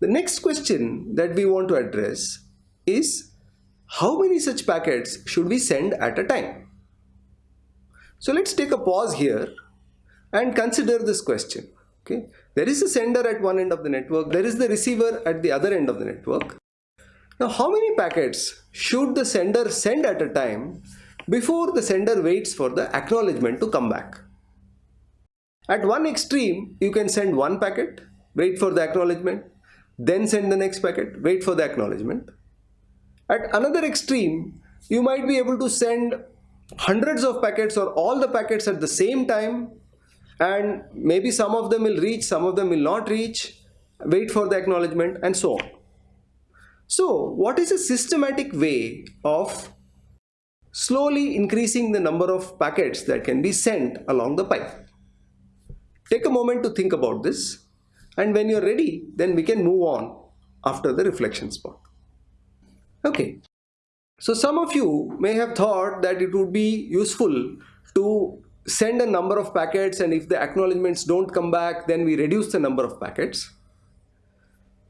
The next question that we want to address is how many such packets should we send at a time? So let's take a pause here and consider this question. Okay, There is a sender at one end of the network, there is the receiver at the other end of the network. Now how many packets should the sender send at a time before the sender waits for the acknowledgement to come back? At one extreme, you can send one packet, wait for the acknowledgement, then send the next packet, wait for the acknowledgement. At another extreme, you might be able to send hundreds of packets or all the packets at the same time and maybe some of them will reach, some of them will not reach, wait for the acknowledgement and so on. So what is a systematic way of slowly increasing the number of packets that can be sent along the pipe? Take a moment to think about this and when you're ready then we can move on after the reflection spot. Okay, so some of you may have thought that it would be useful to send a number of packets and if the acknowledgements don't come back then we reduce the number of packets.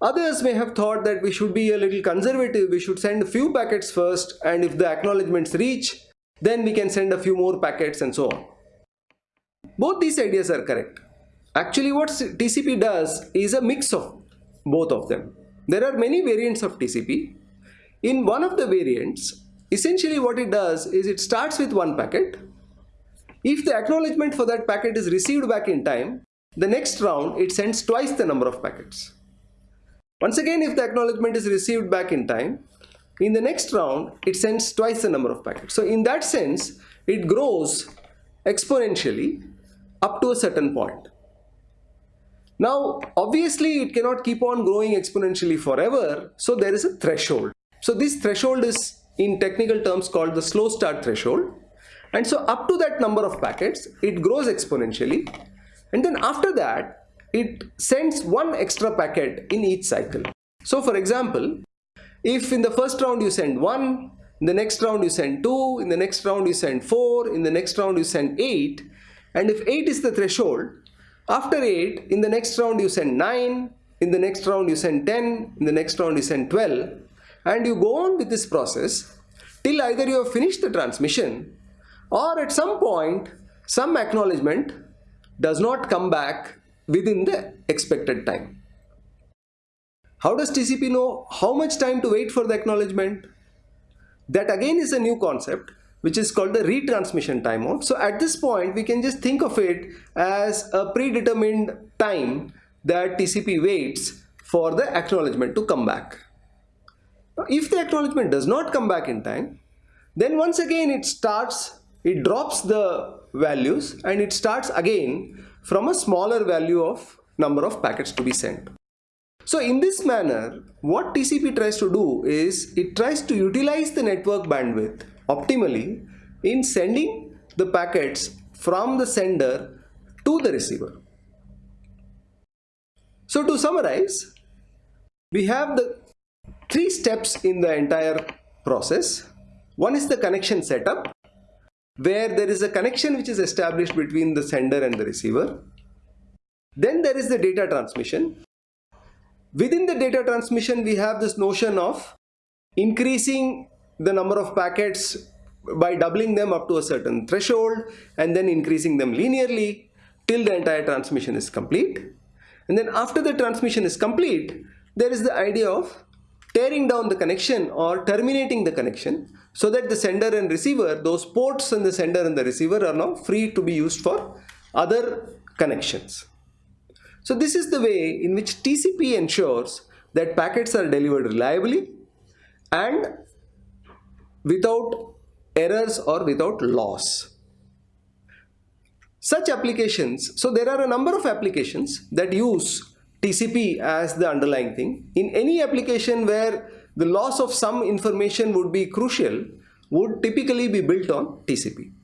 Others may have thought that we should be a little conservative, we should send a few packets first and if the acknowledgements reach then we can send a few more packets and so on. Both these ideas are correct. Actually what TCP does is a mix of both of them. There are many variants of TCP. In one of the variants, essentially what it does is it starts with one packet. If the acknowledgement for that packet is received back in time, the next round it sends twice the number of packets. Once again if the acknowledgement is received back in time, in the next round it sends twice the number of packets. So in that sense it grows exponentially up to a certain point. Now, obviously it cannot keep on growing exponentially forever, so there is a threshold. So this threshold is in technical terms called the slow start threshold. And so up to that number of packets, it grows exponentially. And then after that, it sends one extra packet in each cycle. So for example, if in the first round you send one, in the next round you send two, in the next round you send four, in the next round you send eight, and if eight is the threshold, after 8, in the next round you send 9, in the next round you send 10, in the next round you send 12 and you go on with this process till either you have finished the transmission or at some point some acknowledgement does not come back within the expected time. How does TCP know how much time to wait for the acknowledgement? That again is a new concept which is called the retransmission timeout. So at this point, we can just think of it as a predetermined time that TCP waits for the acknowledgement to come back. If the acknowledgement does not come back in time, then once again it starts, it drops the values and it starts again from a smaller value of number of packets to be sent. So in this manner, what TCP tries to do is it tries to utilize the network bandwidth optimally in sending the packets from the sender to the receiver. So to summarize, we have the three steps in the entire process. One is the connection setup, where there is a connection which is established between the sender and the receiver. Then there is the data transmission. Within the data transmission, we have this notion of increasing the number of packets by doubling them up to a certain threshold and then increasing them linearly till the entire transmission is complete. And then after the transmission is complete, there is the idea of tearing down the connection or terminating the connection so that the sender and receiver, those ports in the sender and the receiver are now free to be used for other connections. So this is the way in which TCP ensures that packets are delivered reliably and without errors or without loss. Such applications, so there are a number of applications that use TCP as the underlying thing. In any application where the loss of some information would be crucial would typically be built on TCP.